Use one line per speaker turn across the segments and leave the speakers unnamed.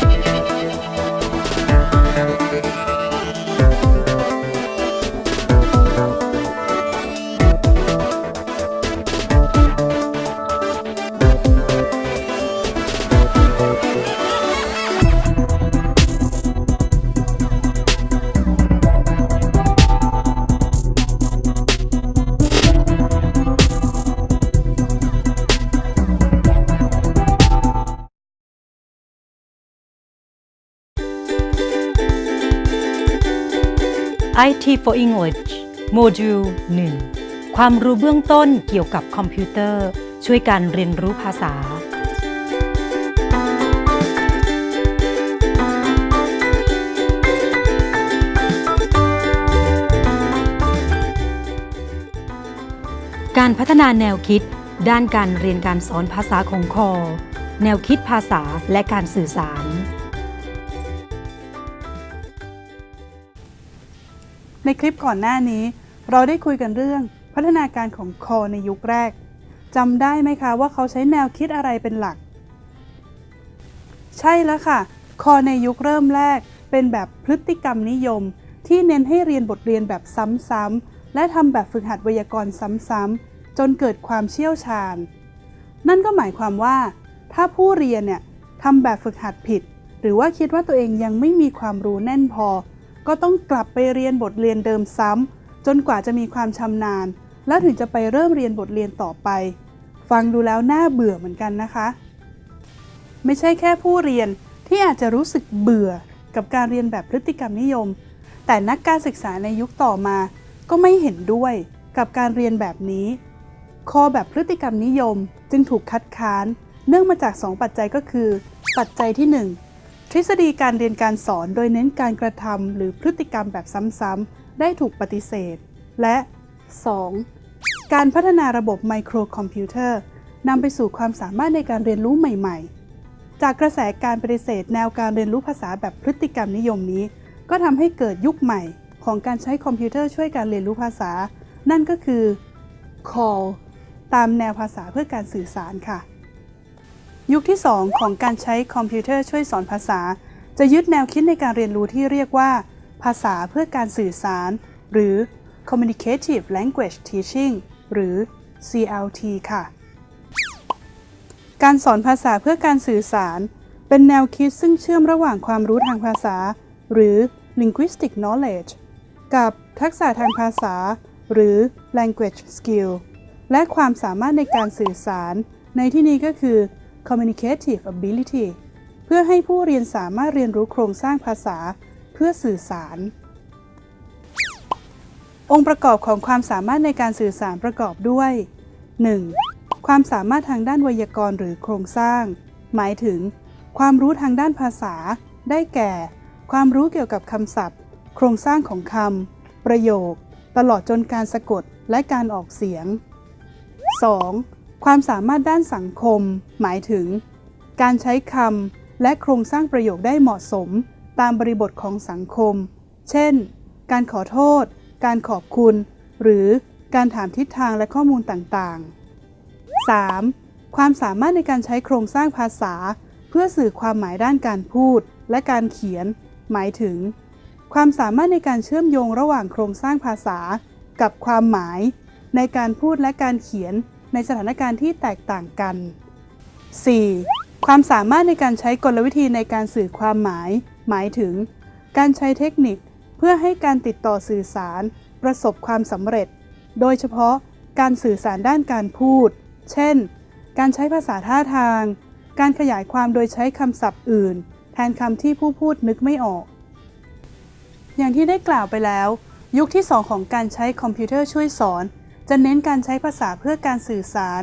Bye. IT for English โมดูล 1 ความรู้เบื้องต้นเกี่ยวกับคอมพิวเตอร์ ช่วยการเรียนรู้ภาษา การพัฒนาแนวคิด ด้านการเรียนการสอนภาษาของคอ แนวคิดภาษาและการสื่อสาร
ในคลิปก่อนหน้านี้ เราได้คุยกันเรื่องพัฒนาการของคอในยุคแรกจำได้ไหมคะว่าเขาใช้แนวคิดอะไรเป็นหลัก ใช่แล้วค่ะ คอในยุคเริ่มแรก เป็นแบบพฤติกรรมนิยม ที่เน้นให้เรียนบทเรียนแบบซ้ำๆและทำแบบฝึกหัดไวยากรณ์ซ้ำๆจนเกิดความเชี่ยวชาญ นั่นก็หมายความว่า ถ้าผู้เรียนเนี่ยทำแบบฝึกหัดผิด หรือว่าคิดว่าตัวเองยังไม่มีความรู้แน่นพอ ก็ต้องกลับไปเรียนบทเรียนเดิมซ้ำจนกว่าจะมีความชำนาญ แล้วถึงจะไปเริ่มเรียนบทเรียนต่อไป ฟังดูแล้วน่าเบื่อเหมือนกันนะคะ ไม่ใช่แค่ผู้เรียนที่อาจจะรู้สึกเบื่อกับการเรียนแบบพฤติกรรมนิยม แต่นักการศึกษาในยุคต่อมา ก็ไม่เห็นด้วยกับการเรียนแบบนี้คอแบบพฤติกรรมนิยมจึงถูกคัดค้าน เนื่องมาจาก 2 ปัจจัยก็คือ ปัจจัยที่ 1 ทฤษฎีการเรียนการสอนโดยเน้นการกระทำหรือพฤติกรรมแบบซ้ำๆได้ถูกปฏิเสธ และ 2. การพัฒนาระบบไมโครคอมพิวเตอร์นำไปสู่ความสามารถในการเรียนรู้ใหม่ ๆ จากกระแสการปฏิเสธ แนวการเรียนรู้ภาษาแบบพฤติกรรมนิยมนี้ ก็ทำให้เกิดยุคใหม่ ของการใช้คอมพิวเตอร์ช่วยการเรียนรู้ภาษา นั่นก็คือ call ตามแนวภาษาเพื่อการสื่อสารค่ะ ยุคที่ 2 ของการใช้คอมพิวเตอร์ช่วยสอนภาษา จะยึดแนวคิดในการเรียนรู้ที่เรียกว่า ภาษาเพื่อการสื่อสาร หรือ Communicative Language Teaching หรือ CLT ค่ะ การสอนภาษาเพื่อการสื่อสาร เป็นแนวคิดซึ่งเชื่อมระหว่างความรู้ทางภาษา หรือ linguistic knowledge กับทักษะทางภาษา หรือ language skill และความสามารถในการสื่อสาร ในที่นี้ก็คือ communicative ability เพื่อให้ผู้เรียนสามารถเรียนรู้โครงสร้างภาษา เพื่อสื่อสาร องค์ประกอบของความสามารถในการสื่อสารประกอบด้วย 1. ความสามารถทางด้านไวยากรณ์หรือโครงสร้าง หมายถึง ความรู้ทางด้านภาษา ได้แก่ ความรู้เกี่ยวกับคำศัพท์ โครงสร้างของคำประโยค ตลอดจนการสะกดและการออกเสียง 2. ความสามารถด้านสังคม หมายถึง การใช้คำและโครงสร้างประโยคได้เหมาะสม ตามบริบทของสังคม เช่น การขอโทษ การขอบคุณ หรือการถามทิศทางและข้อมูลต่างๆ 3. ความสามารถในการใช้โครงสร้างภาษา เพื่อสื่อความหมายด้านการพูด และการเขียน หมายถึง ความสามารถในการเชื่อมโยงระหว่างโครงสร้างภาษา กับความหมาย ในการพูดและการเขียน ในสถานการณ์ที่แตกต่างกัน 4. ความสามารถในการใช้กลวิธีในการสื่อความหมาย หมายถึง การใช้เทคนิคเพื่อให้การติดต่อสื่อสาร ประสบความสำเร็จ โดยเฉพาะการสื่อสารด้านการพูด เช่น การใช้ภาษาท่าทาง การขยายความโดยใช้คำศัพท์อื่น แทนคำที่ผู้พูดนึกไม่ออก อย่างที่ได้กล่าวไปแล้ว ยุคที่ 2 ของการใช้คอมพิวเตอร์ช่วยสอน จะเน้นการใช้ภาษาเพื่อการสื่อสาร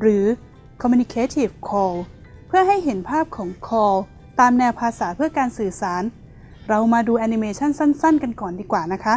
หรือ communicative call เพื่อให้เห็นภาพของ call ตามแนวภาษาเพื่อการสื่อสาร เรามาดูแอนิเมชันสั้น ๆ กันก่อนดีกว่านะคะ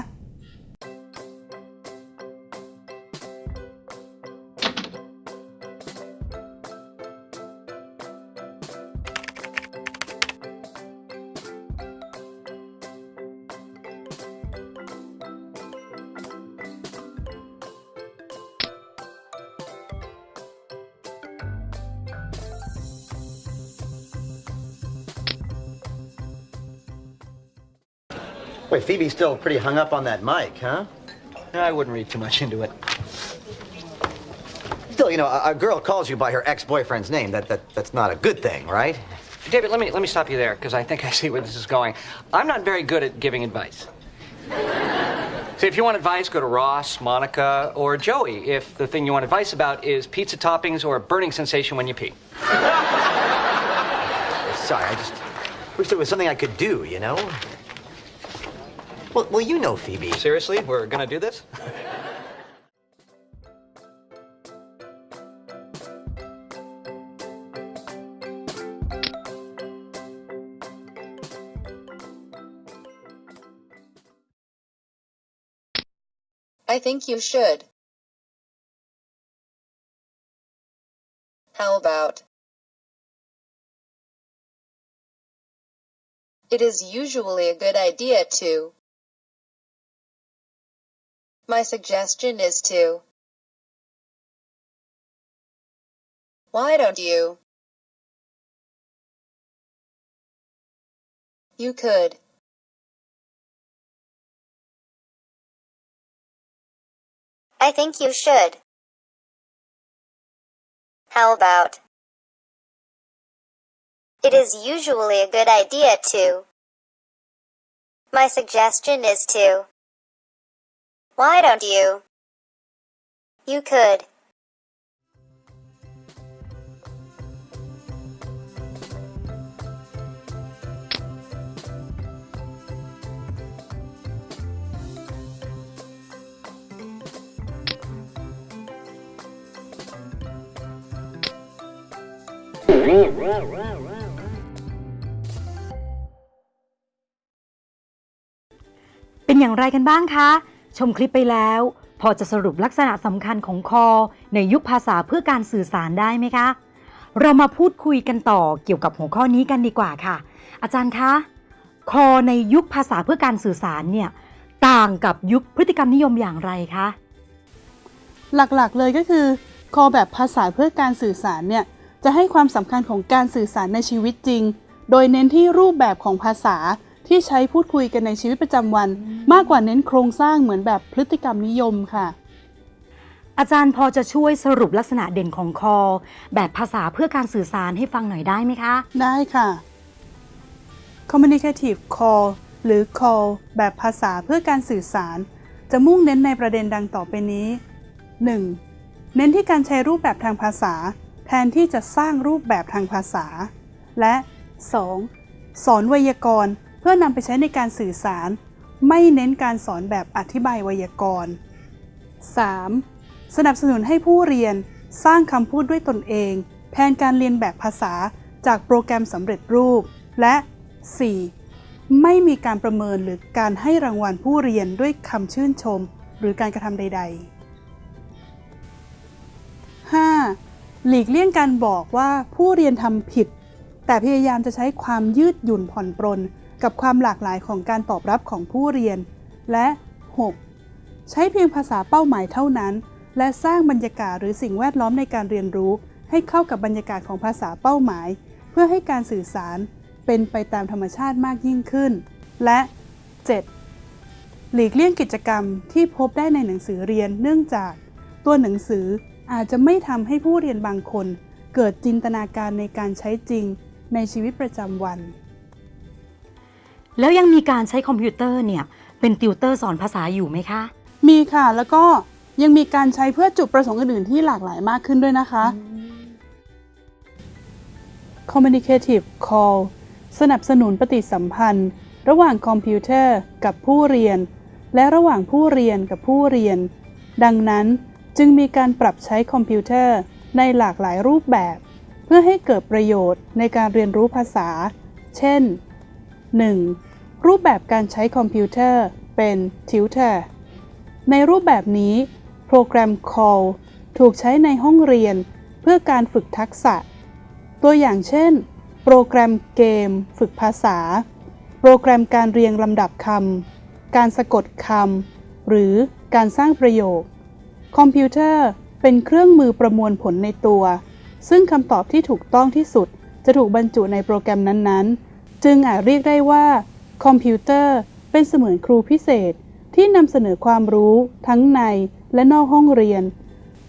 Wait, Phoebe's still pretty hung up on that mic, huh?
I wouldn't read too much into it.
Still, you know, a, a girl calls you by her ex-boyfriend's name. That, that that's not a good thing, right?
David, let me let me stop you there because I think I see where this is going. I'm not very good at giving advice. so if you want advice, go to Ross, Monica, or Joey. If the thing you want advice about is pizza toppings or a burning sensation when you pee.
Sorry, I just wish there was something I could do, you know? Well, well, you know Phoebe.
Seriously, we're gonna do this?
I think you should. How about? It is usually a good idea to. My suggestion is to. Why don't you? You could.
I think you should. How about? It is usually a good idea to. My suggestion is to. Why don't you? You could.
เป็นอย่างไรกันบ้างคะ ชมคลิปไปแล้ว พอจะสรุปลักษณะสำคัญของคอ ในยุคภาษาเพื่อการสื่อสารได้ไหมคะ เรามาพูดคุยกันต่อเกี่ยวกับหัวข้อนี้กันดีกว่าค่ะ อาจารย์คะคอในยุคภาษาเพื่อการสื่อสารเนี่ยต่างกับยุคพฤติกรรมนิยมอย่างไรคะ
หลักๆเลยก็คือ คอแบบภาษาเพื่อการสื่อสารเนี่ยจะให้ความสำคัญของการสื่อสารในชีวิตจริง โดยเน้นที่รูปแบบของภาษา ที่ใช้พูดคุยกันในชีวิตประจำวัน มากกว่าเน้นโครงสร้างเหมือนแบบพฤติกรรมนิยมค่ะ
อาจารย์พอจะช่วยสรุปลักษณะเด่นของคอ แบบภาษาเพื่อการสื่อสารให้ฟังหน่อยได้ไหมคะ
ได้ค่ะ communicative call หรือ call แบบภาษาเพื่อการสื่อสาร จะมุ่งเน้นในประเด็นดังต่อไปนี้ 1. เน้นที่การใช้รูปแบบทางภาษา แทนที่จะสร้างรูปแบบทางภาษา และ 2. สอนไวยากรณ์ เพื่อนำไปใช้ในการสื่อสาร ไม่เน้นการสอนแบบอธิบายไวยากรณ์ 3. สนับสนุนให้ผู้เรียนสร้างคำพูดด้วยตนเอง แทนการเรียนแบบภาษาจากโปรแกรมสำเร็จรูป และ 4. ไม่มีการประเมินหรือการให้รางวัลผู้เรียนด้วยคำชื่นชม หรือการกระทำใด ๆ 5. หลีกเลี่ยงการบอกว่าผู้เรียนทำผิด แต่พยายามจะใช้ความยืดหยุ่นผ่อนปรน กับความหลากหลายของการตอบรับของผู้เรียน และ 6. ใช้เพียงภาษาเป้าหมายเท่านั้น และสร้างบรรยากาศหรือสิ่งแวดล้อมในการเรียนรู้ ให้เข้ากับบรรยากาศของภาษาเป้าหมาย เพื่อให้การสื่อสารเป็นไปตามธรรมชาติมากยิ่งขึ้น และ 7. หลีกเลี่ยงกิจกรรมที่พบได้ในหนังสือเรียนเนื่องจาก ตัวหนังสืออาจจะไม่ทำให้ผู้เรียนบางคน เกิดจินตนาการในการใช้จริงในชีวิตประจำวัน
แล้วยังมีการใช้คอมพิวเตอร์เนี่ยเป็นติวเตอร์สอนภาษาอยู่ไหมคะ
มีค่ะแล้วก็ยังมีการใช้เพื่อจุดประสงค์อื่นๆที่หลากหลายมากขึ้นด้วยนะคะ Communicative Call สนับสนุนปฏิสัมพันธ์ ระหว่างคอมพิวเตอร์กับผู้เรียน และระหว่างผู้เรียนกับผู้เรียน ดังนั้นจึงมีการปรับใช้คอมพิวเตอร์ในหลากหลายรูปแบบ เพื่อให้เกิดประโยชน์ในการเรียนรู้ภาษา เช่น 1. รูปแบบการใช้คอมพิวเตอร์เป็น Tutor ในรูปแบบนี้ โปรแกรม CALL ถูกใช้ในห้องเรียน เพื่อการฝึกทักษะ ตัวอย่างเช่น โปรแกรมเกม ฝึกภาษา โปรแกรมการเรียงลำดับคำ การสะกดคำ หรือการสร้างประโยค คอมพิวเตอร์เป็นเครื่องมือประมวลผลในตัว ซึ่งคำตอบที่ถูกต้องที่สุดจะถูกบรรจุในโปรแกรมนั้นๆ จึงอาจเรียกได้ว่าคอมพิวเตอร์เป็นเสมือนครูพิเศษที่นำเสนอความรู้ทั้งในและนอกห้องเรียน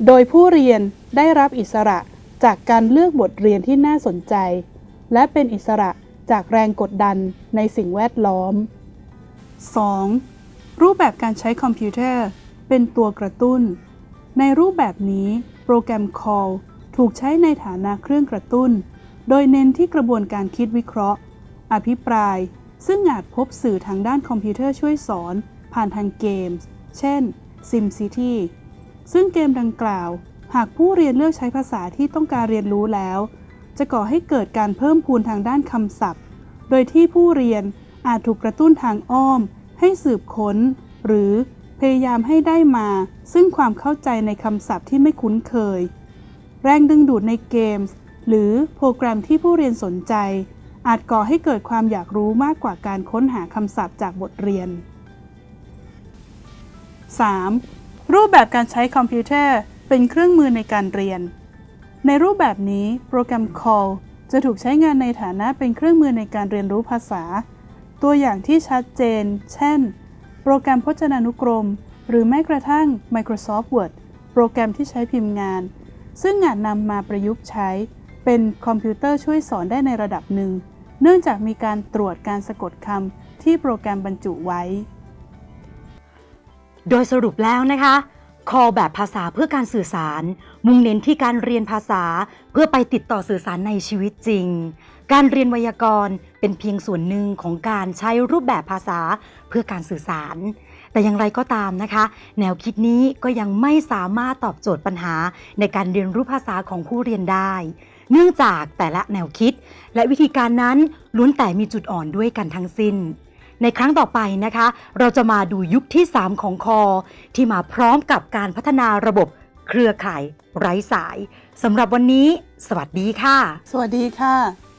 โดยผู้เรียนได้รับอิสระจากการเลือกบทเรียนที่น่าสนใจ และเป็นอิสระจากแรงกดดันในสิ่งแวดล้อม 2. รูปแบบการใช้คอมพิวเตอร์เป็นตัวกระตุ้น ในรูปแบบนี้ โปรแกรม CALL ถูกใช้ในฐานะเครื่องกระตุ้น โดยเน้นที่กระบวนการคิดวิเคราะห์ อภิปราย ซึ่งอาจพบสื่อทางด้านคอมพิวเตอร์ช่วยสอน ผ่านทางเกมส์เช่น SimCity ซึ่งเกมดังกล่าว หากผู้เรียนเลือกใช้ภาษาที่ต้องการเรียนรู้แล้ว จะก่อให้เกิดการเพิ่มพูนทางด้านคำศัพท์ โดยที่ผู้เรียนอาจถูกกระตุ้นทางอ้อม ให้สืบค้น หรือพยายามให้ได้มา ซึ่งความเข้าใจในคำศัพท์ที่ไม่คุ้นเคย แรงดึงดูดในเกมส์หรือโปรแกรมที่ผู้เรียนสนใจ อาจก่อให้เกิดความอยากรู้มากกว่าการค้นหาคำศัพท์จากบทเรียน 3. รูปแบบการใช้คอมพิวเตอร์เป็นเครื่องมือในการเรียน ในรูปแบบนี้โปรแกรม Call จะถูกใช้งานในฐานะเป็นเครื่องมือในการเรียนรู้ภาษา ตัวอย่างที่ชัดเจน เช่น โปรแกรมพจนานุกรม หรือแม้กระทั่ง Microsoft Word โปรแกรมที่ใช้พิมพ์งาน ซึ่งอาจนำมาประยุกต์ใช้เป็นคอมพิวเตอร์ช่วยสอนได้ในระดับหนึ่ง เนื่องจากมีการตรวจการสะกดคำที่โปรแกรมบรรจุไว้
โดยสรุปแล้วนะคะ call แบบภาษาเพื่อการสื่อสาร มุ่งเน้นที่การเรียนภาษาเพื่อไปติดต่อสื่อสารในชีวิตจริง การเรียนไวยากรณ์เป็นเพียงส่วนหนึ่งของการใช้รูปแบบภาษาเพื่อการสื่อสาร แต่อย่างไรก็ตามนะคะ แนวคิดนี้ก็ยังไม่สามารถตอบโจทย์ปัญหาในการเรียนรู้ภาษาของผู้เรียนได้ เนื่องจากแต่ละแนวคิด และวิธีการนั้นล้วนแต่มีจุดอ่อนด้วยกันทั้งสิ้น ในครั้งต่อไปนะคะ เราจะมาดูยุคที่ 3 ของคอ ที่มาพร้อมกับการพัฒนาระบบเครือข่ายไร้สายสำหรับวันนี้ สวัสดีค่ะ
สวัสดีค่ะ